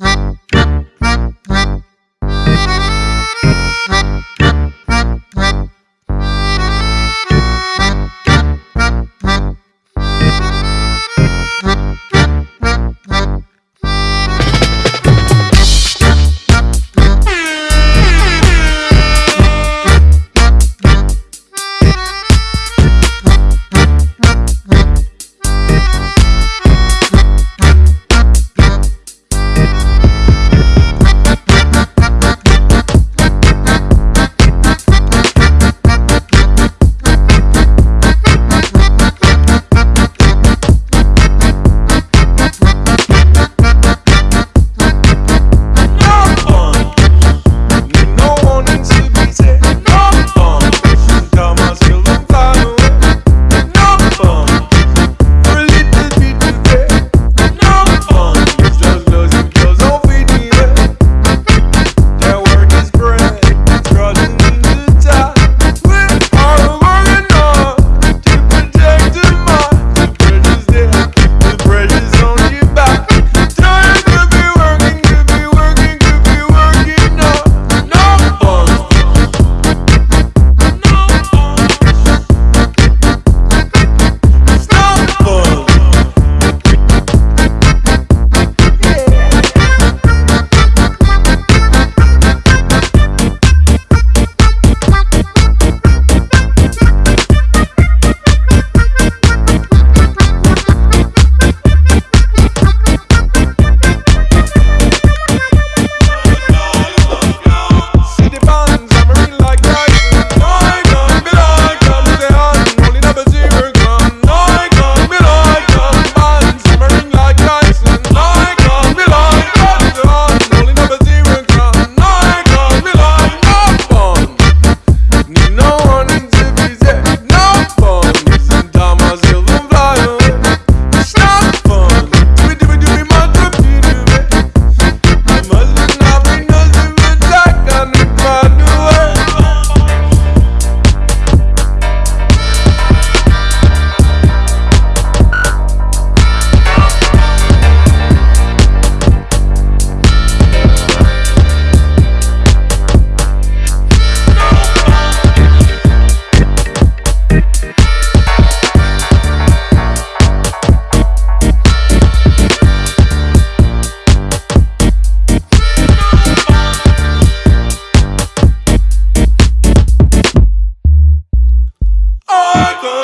Huh? Michael.